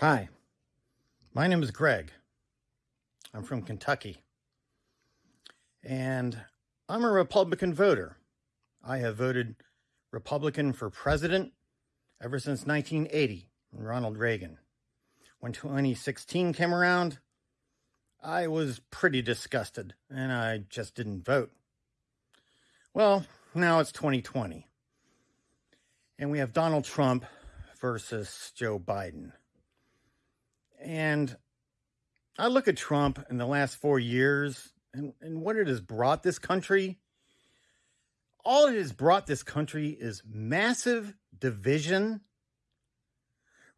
Hi, my name is Greg. I'm from Kentucky. And I'm a Republican voter. I have voted Republican for president ever since 1980, Ronald Reagan. When 2016 came around, I was pretty disgusted and I just didn't vote. Well, now it's 2020. And we have Donald Trump versus Joe Biden. And I look at Trump in the last four years and, and what it has brought this country. All it has brought this country is massive division,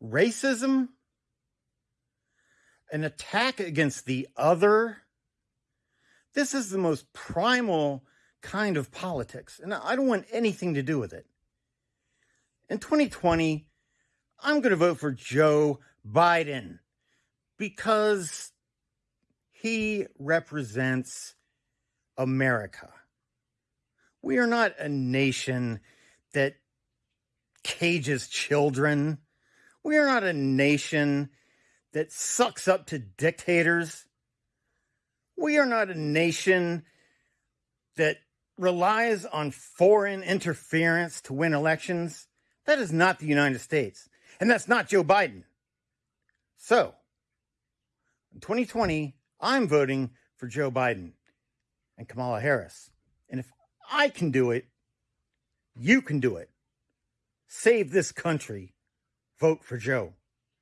racism, an attack against the other. This is the most primal kind of politics, and I don't want anything to do with it. In 2020, I'm going to vote for Joe Biden because he represents America. We are not a nation that cages children. We are not a nation that sucks up to dictators. We are not a nation that relies on foreign interference to win elections. That is not the United States. And that's not Joe Biden. So, in 2020, I'm voting for Joe Biden and Kamala Harris. And if I can do it, you can do it. Save this country. Vote for Joe.